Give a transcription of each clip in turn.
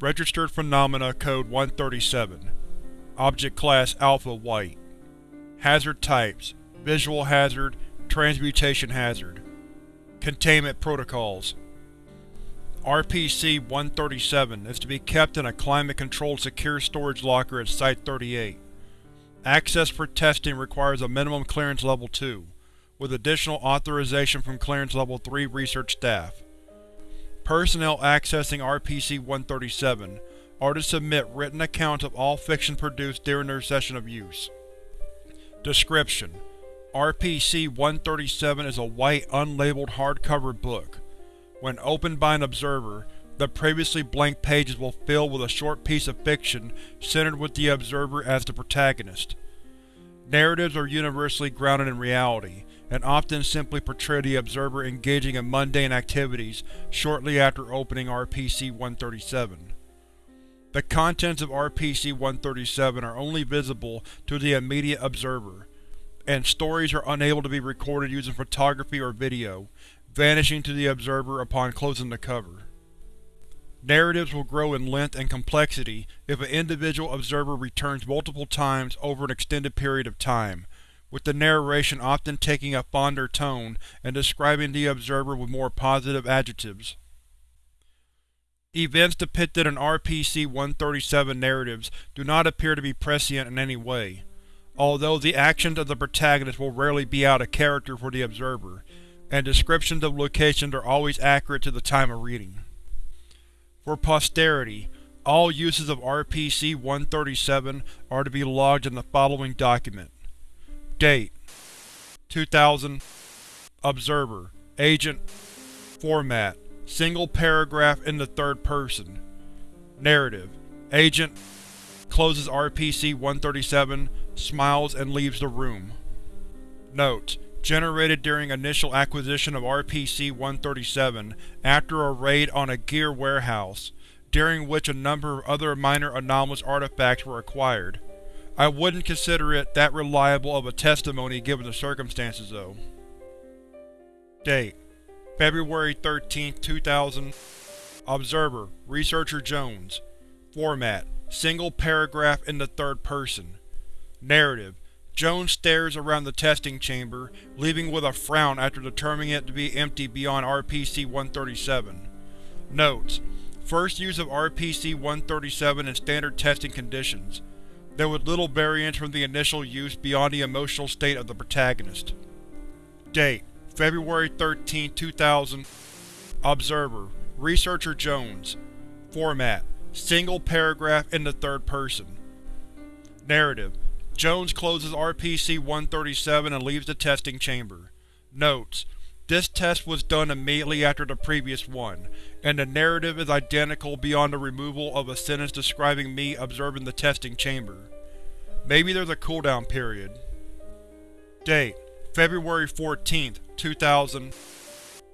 Registered Phenomena Code 137 Object Class Alpha White. Hazard Types Visual Hazard Transmutation Hazard. Containment Protocols. RPC-137 is to be kept in a climate-controlled secure storage locker at Site-38. Access for testing requires a minimum Clearance Level 2, with additional authorization from Clearance Level 3 research staff. Personnel accessing RPC-137 are to submit written accounts of all fiction produced during their session of use. Description: RPC-137 is a white, unlabeled hardcover book. When opened by an observer, the previously blank pages will fill with a short piece of fiction centered with the observer as the protagonist. Narratives are universally grounded in reality, and often simply portray the observer engaging in mundane activities shortly after opening RPC-137. The contents of RPC-137 are only visible to the immediate observer, and stories are unable to be recorded using photography or video, vanishing to the observer upon closing the cover. Narratives will grow in length and complexity if an individual observer returns multiple times over an extended period of time, with the narration often taking a fonder tone and describing the observer with more positive adjectives. Events depicted in RPC-137 narratives do not appear to be prescient in any way, although the actions of the protagonist will rarely be out of character for the observer, and descriptions of locations are always accurate to the time of reading. For posterity, all uses of RPC-137 are to be logged in the following document. Date 2000 Observer Agent Format Single paragraph in the third person Narrative Agent closes RPC-137, smiles and leaves the room. Notes: Generated during initial acquisition of RPC-137 after a raid on a gear warehouse, during which a number of other minor anomalous artifacts were acquired. I wouldn't consider it that reliable of a testimony given the circumstances, though. Date: February 13, 2000 Observer: Researcher Jones Format: Single paragraph in the third person Narrative: Jones stares around the testing chamber, leaving with a frown after determining it to be empty beyond RPC-137. Notes: First use of RPC-137 in standard testing conditions. There was little variance from the initial use beyond the emotional state of the protagonist. Date: February 13, 2000 Observer: Researcher Jones. Format: Single paragraph in the third person. Narrative: Jones closes RPC-137 and leaves the testing chamber. Notes: This test was done immediately after the previous one, and the narrative is identical beyond the removal of a sentence describing me observing the testing chamber. Maybe there's a cooldown period. Date: February 14, 2000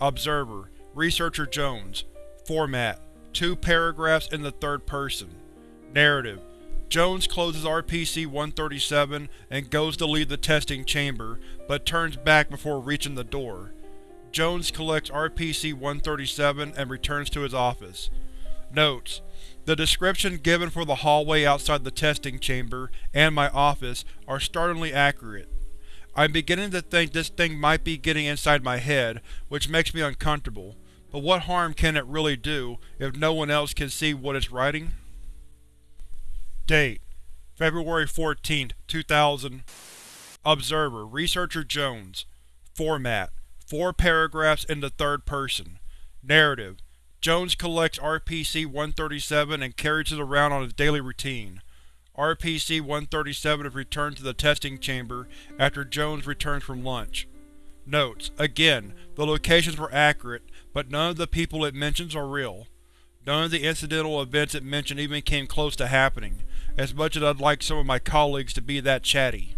Observer: Researcher Jones. Format: Two paragraphs in the third person. Narrative: Jones closes RPC-137 and goes to leave the testing chamber, but turns back before reaching the door. Jones collects RPC-137 and returns to his office. Notes: The description given for the hallway outside the testing chamber and my office are startlingly accurate. I'm beginning to think this thing might be getting inside my head, which makes me uncomfortable, but what harm can it really do if no one else can see what it's writing? Date: February 14, 2000 Observer: Researcher Jones Format: Four paragraphs in the third person Narrative: Jones collects RPC-137 and carries it around on his daily routine. RPC-137 is returned to the testing chamber after Jones returns from lunch. Notes: Again, the locations were accurate, but none of the people it mentions are real. None of the incidental events it mentioned even came close to happening, as much as I'd like some of my colleagues to be that chatty.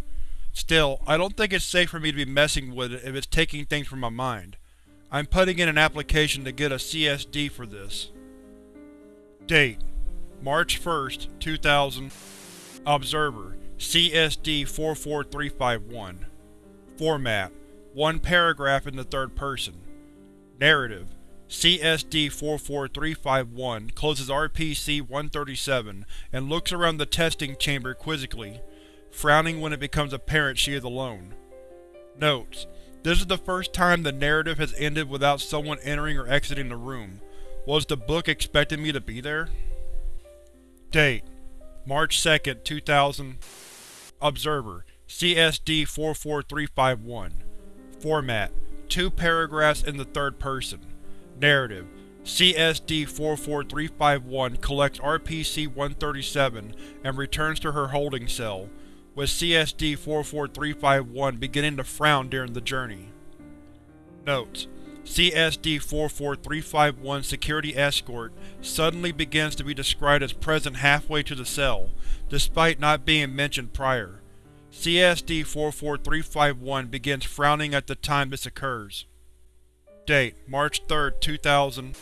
Still, I don't think it's safe for me to be messing with it if it's taking things from my mind. I'm putting in an application to get a CSD for this. Date: March 1, 2000 Observer: CSD-44351 Format: One paragraph in the third person. Narrative: CSD-44351 closes RPC-137 and looks around the testing chamber quizzically, frowning when it becomes apparent she is alone. Notes: This is the first time the narrative has ended without someone entering or exiting the room. Was the book expecting me to be there? Date: March 2, 2000 Observer: CSD-44351 Format: Two paragraphs in the third person. Narrative: CSD-44351 collects RPC-137 and returns to her holding cell, with CSD-44351 beginning to frown during the journey. Notes: CSD-44351 security escort suddenly begins to be described as present halfway to the cell, despite not being mentioned prior. CSD-44351 begins frowning at the time this occurs. Date: March 3, 2000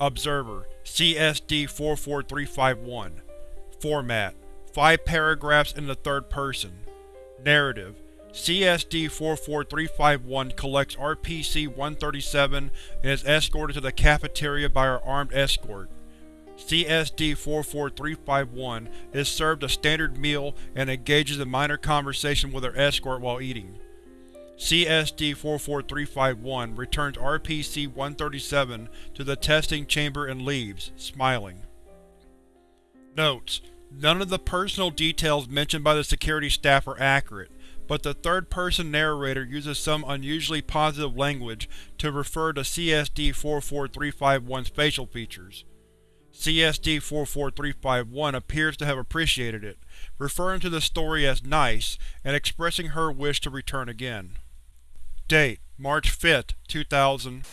Observer: CSD-44351 Format: Five paragraphs in the third person. Narrative: CSD-44351 collects RPC-137 and is escorted to the cafeteria by her armed escort. CSD-44351 is served a standard meal and engages in minor conversation with her escort while eating. CSD-44351 returns RPC-137 to the testing chamber and leaves, smiling. Notes: None of the personal details mentioned by the security staff are accurate, but the third-person narrator uses some unusually positive language to refer to CSD-44351's facial features. CSD-44351 appears to have appreciated it, referring to the story as nice and expressing her wish to return again. Date: March 5, 2000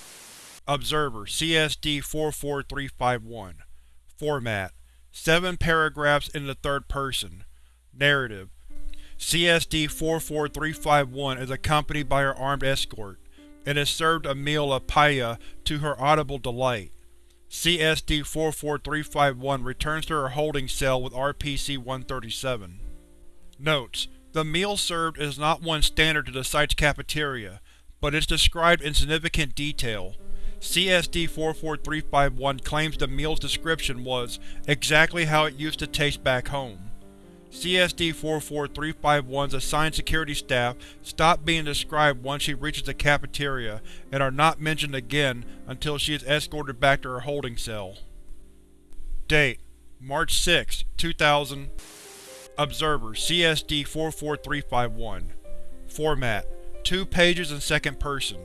Observer: CSD-44351 Format: Seven paragraphs in the third person. Narrative: CSD-44351 is accompanied by her armed escort, and is served a meal of paella to her audible delight. CSD-44351 returns to her holding cell with RPC-137. Notes: The meal served is not one standard to the site's cafeteria, but is described in significant detail. CSD-44351 claims the meal's description was exactly how it used to taste back home. CSD-44351's assigned security staff stop being described once she reaches the cafeteria and are not mentioned again until she is escorted back to her holding cell. Date: March 6, 2000 Observer: CSD-44351 Format: Two pages in second person.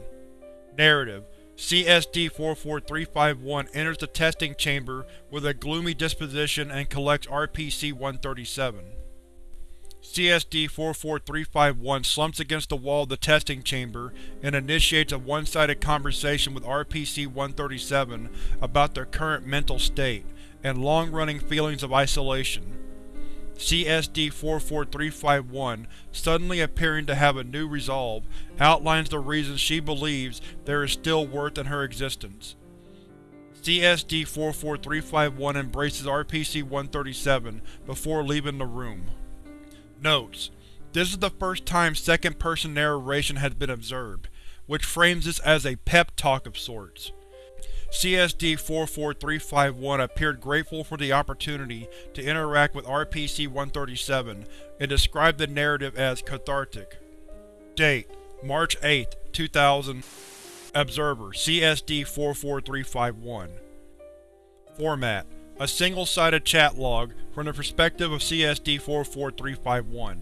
Narrative: CSD-44351 enters the testing chamber with a gloomy disposition and collects RPC-137. CSD-44351 slumps against the wall of the testing chamber and initiates a one-sided conversation with RPC-137 about their current mental state and long-running feelings of isolation. CSD-44351, suddenly appearing to have a new resolve, outlines the reasons she believes there is still worth in her existence. CSD-44351 embraces RPC-137 before leaving the room. Notes: This is the first time second-person narration has been observed, which frames this as a pep talk of sorts. CSD-44351 appeared grateful for the opportunity to interact with RPC-137 and described the narrative as cathartic. Date: March 8, 2000 Observer: CSD-44351 Format: A single-sided chat log from the perspective of CSD-44351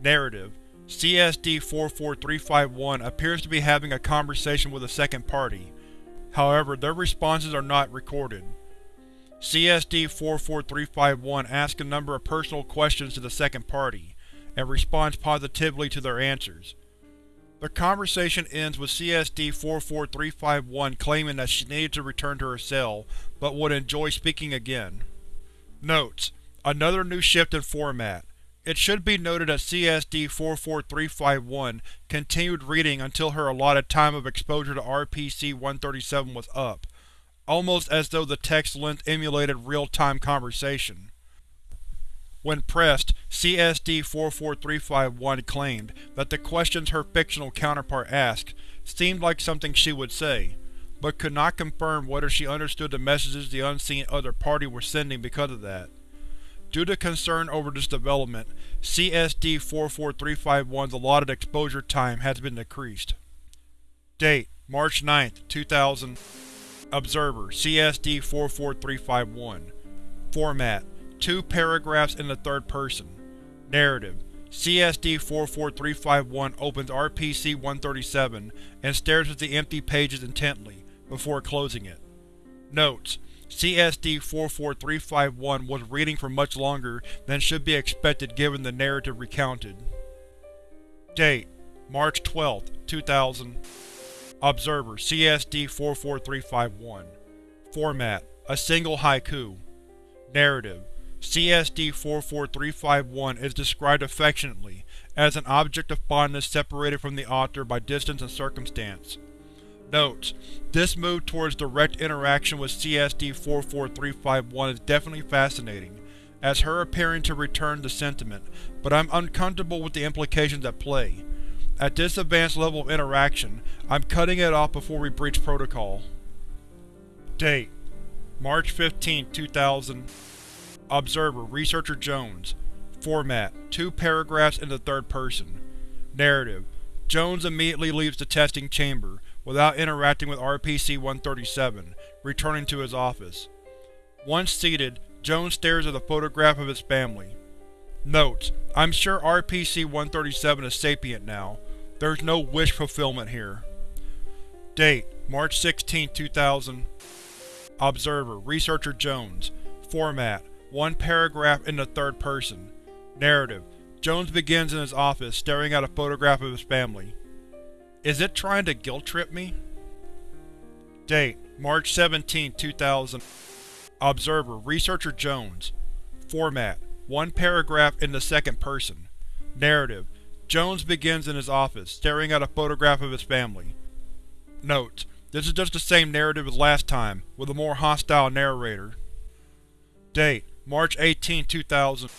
Narrative: CSD-44351 appears to be having a conversation with a second party, However, their responses are not recorded. CSD-44351 asks a number of personal questions to the second party, and responds positively to their answers. The conversation ends with CSD-44351 claiming that she needed to return to her cell, but would enjoy speaking again. Notes: Another new shift in format. It should be noted that CSD-44351 continued reading until her allotted time of exposure to RPC-137 was up, almost as though the text length emulated real-time conversation. When pressed, CSD-44351 claimed that the questions her fictional counterpart asked seemed like something she would say, but could not confirm whether she understood the messages the unseen other party were sending because of that. Due to concern over this development, CSD-44351's allotted exposure time has been decreased. Date: March 9, 2000 Observer CSD-44351 Format: Two paragraphs in the third person. Narrative: CSD-44351 opens RPC-137 and stares at the empty pages intently, before closing it. Notes: CSD-44351 was reading for much longer than should be expected given the narrative recounted. Date: March 12, 2000 Observer CSD-44351 Format: A single haiku Narrative: CSD-44351 is described affectionately as an object of fondness separated from the author by distance and circumstance. Notes: This move towards direct interaction with CSD-44351 is definitely fascinating, as her appearing to return the sentiment, but I'm uncomfortable with the implications at play. At this advanced level of interaction, I'm cutting it off before we breach protocol. Date: March 15, 2000 Observer Researcher Jones Format: Two paragraphs in the third person. Narrative: Jones immediately leaves the testing chamber, without interacting with RPC-137, returning to his office. Once seated, Jones stares at a photograph of his family. Notes: I'm sure RPC-137 is sapient now. There's no wish fulfillment here. Date: March 16, 2000 Observer Researcher Jones Format: one paragraph in the third person. Narrative: Jones begins in his office, staring at a photograph of his family. Is it trying to guilt-trip me? Date: March 17, 2000 Observer Researcher Jones Format: One paragraph in the second person. Narrative: Jones begins in his office, staring at a photograph of his family. Note: This is just the same narrative as last time, with a more hostile narrator. Date: March 18, 2000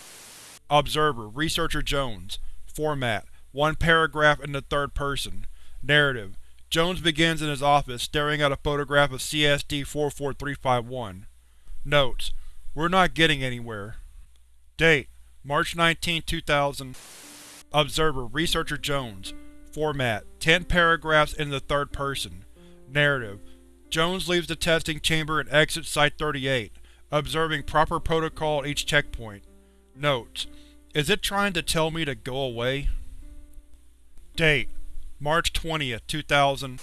Observer Researcher Jones Format: One paragraph in the third person. Narrative: Jones begins in his office, staring at a photograph of CSD-44351. Notes: We're not getting anywhere. Date: March 19, 2000 Observer Researcher Jones Format: Ten paragraphs in the third person. Narrative: Jones leaves the testing chamber and exits Site-38, observing proper protocol at each checkpoint. Notes: Is it trying to tell me to go away? Date: March 20, 2000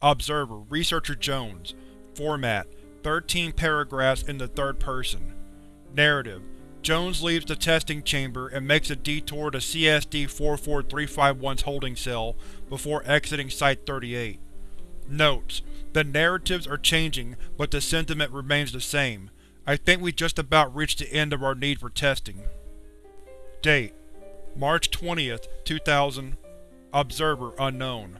Observer Researcher Jones Format: 13 paragraphs in the third person. Narrative: Jones leaves the testing chamber and makes a detour to CSD-44351's holding cell before exiting Site-38. Notes: The narratives are changing, but the sentiment remains the same. I think we just about reached the end of our need for testing. Date: March 20, 2000 Observer Unknown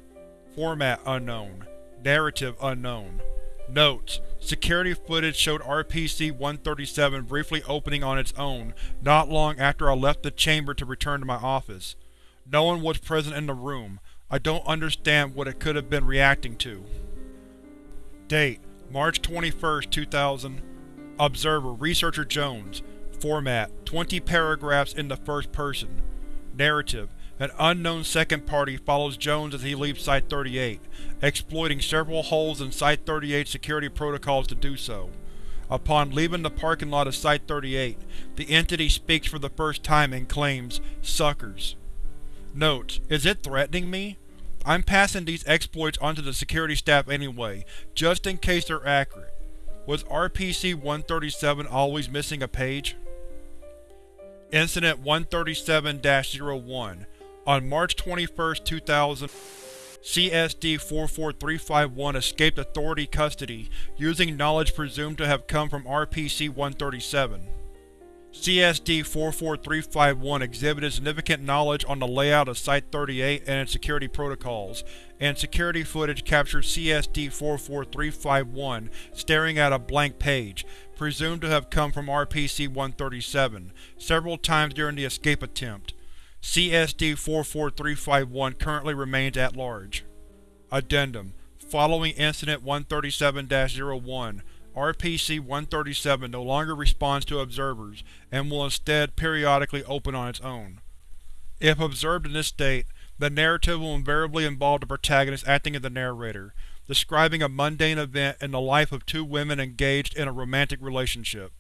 Format Unknown Narrative Unknown Notes: Security footage showed RPC-137 briefly opening on its own not long after I left the chamber to return to my office. No one was present in the room. I don't understand what it could have been reacting to. Date: March 21, 2000 Observer Researcher Jones Format: 20 paragraphs in the first person. Narrative: An unknown second party follows Jones as he leaves Site-38, exploiting several holes in Site-38 security protocols to do so. Upon leaving the parking lot of Site-38, the entity speaks for the first time and claims, Suckers. Notes: Is it threatening me? I'm passing these exploits onto the security staff anyway, just in case they're accurate. Was RPC-137 always missing a page? Incident 137-01 On March 21, 2000, CSD-44351 escaped Authority custody using knowledge presumed to have come from RPC-137. CSD-44351 exhibited significant knowledge on the layout of Site-38 and its security protocols, and security footage captured CSD-44351 staring at a blank page, presumed to have come from RPC-137, several times during the escape attempt. CSD-44351 currently remains at large. Addendum Following Incident 137-01, RPC-137 no longer responds to observers, and will instead periodically open on its own. If observed in this state, the narrative will invariably involve the protagonist acting as the narrator, describing a mundane event in the life of two women engaged in a romantic relationship.